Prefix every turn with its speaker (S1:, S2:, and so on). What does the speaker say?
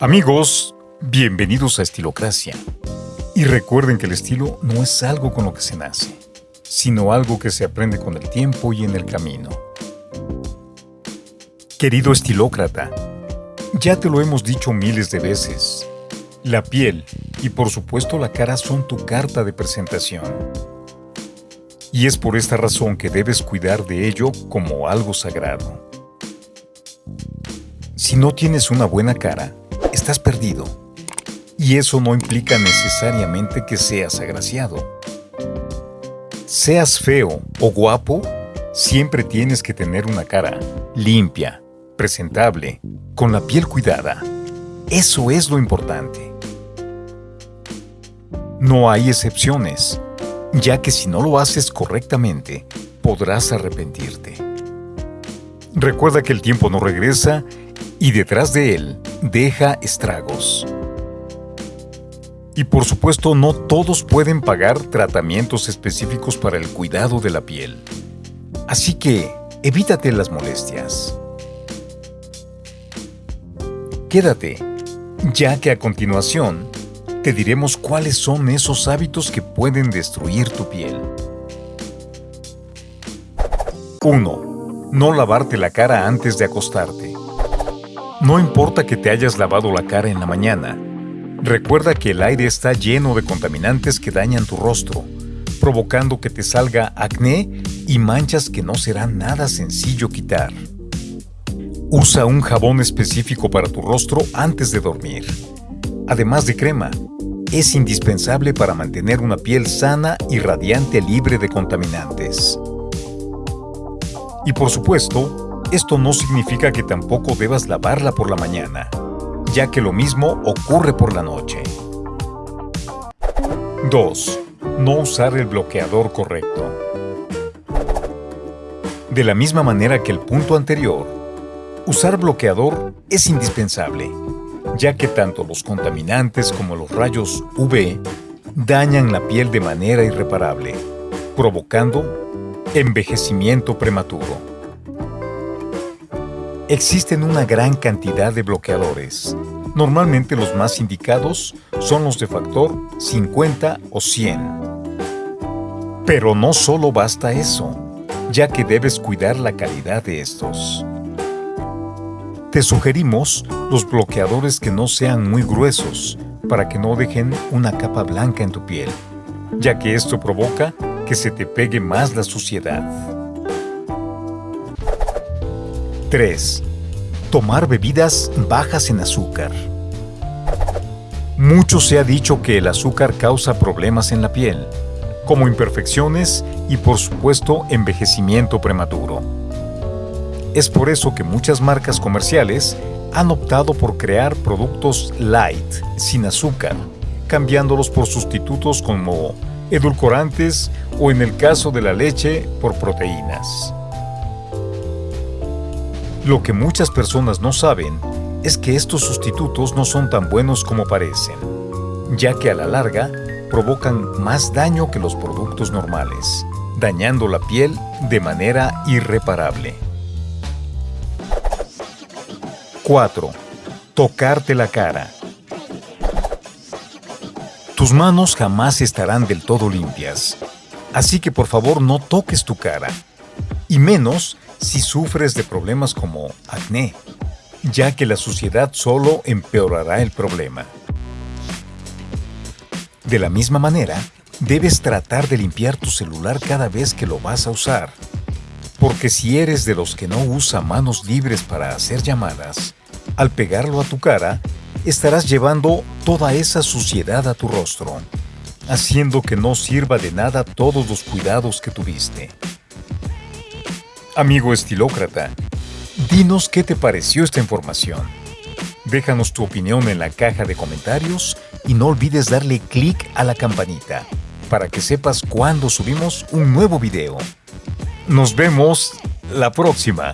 S1: Amigos, bienvenidos a Estilocracia. Y recuerden que el estilo no es algo con lo que se nace, sino algo que se aprende con el tiempo y en el camino. Querido estilócrata, ya te lo hemos dicho miles de veces. La piel y por supuesto la cara son tu carta de presentación. Y es por esta razón que debes cuidar de ello como algo sagrado. Si no tienes una buena cara, estás perdido. Y eso no implica necesariamente que seas agraciado. Seas feo o guapo, siempre tienes que tener una cara limpia, presentable, con la piel cuidada. Eso es lo importante. No hay excepciones, ya que si no lo haces correctamente, podrás arrepentirte. Recuerda que el tiempo no regresa y detrás de él deja estragos. Y por supuesto no todos pueden pagar tratamientos específicos para el cuidado de la piel. Así que evítate las molestias. Quédate, ya que a continuación te diremos cuáles son esos hábitos que pueden destruir tu piel. 1. No lavarte la cara antes de acostarte. No importa que te hayas lavado la cara en la mañana, recuerda que el aire está lleno de contaminantes que dañan tu rostro, provocando que te salga acné y manchas que no será nada sencillo quitar. Usa un jabón específico para tu rostro antes de dormir. Además de crema, es indispensable para mantener una piel sana y radiante libre de contaminantes. Y por supuesto, esto no significa que tampoco debas lavarla por la mañana, ya que lo mismo ocurre por la noche. 2. No usar el bloqueador correcto. De la misma manera que el punto anterior, usar bloqueador es indispensable, ya que tanto los contaminantes como los rayos UV dañan la piel de manera irreparable, provocando envejecimiento prematuro. Existen una gran cantidad de bloqueadores. Normalmente los más indicados son los de factor 50 o 100. Pero no solo basta eso, ya que debes cuidar la calidad de estos. Te sugerimos los bloqueadores que no sean muy gruesos, para que no dejen una capa blanca en tu piel, ya que esto provoca que se te pegue más la suciedad. 3. Tomar bebidas bajas en azúcar. Mucho se ha dicho que el azúcar causa problemas en la piel, como imperfecciones y por supuesto envejecimiento prematuro. Es por eso que muchas marcas comerciales han optado por crear productos light, sin azúcar, cambiándolos por sustitutos como edulcorantes o en el caso de la leche por proteínas. Lo que muchas personas no saben es que estos sustitutos no son tan buenos como parecen, ya que a la larga provocan más daño que los productos normales, dañando la piel de manera irreparable. 4. Tocarte la cara. Tus manos jamás estarán del todo limpias, así que por favor no toques tu cara, y menos si sufres de problemas como acné, ya que la suciedad solo empeorará el problema. De la misma manera, debes tratar de limpiar tu celular cada vez que lo vas a usar, porque si eres de los que no usa manos libres para hacer llamadas, al pegarlo a tu cara, estarás llevando toda esa suciedad a tu rostro, haciendo que no sirva de nada todos los cuidados que tuviste. Amigo estilócrata, dinos qué te pareció esta información. Déjanos tu opinión en la caja de comentarios y no olvides darle clic a la campanita para que sepas cuando subimos un nuevo video. Nos vemos la próxima.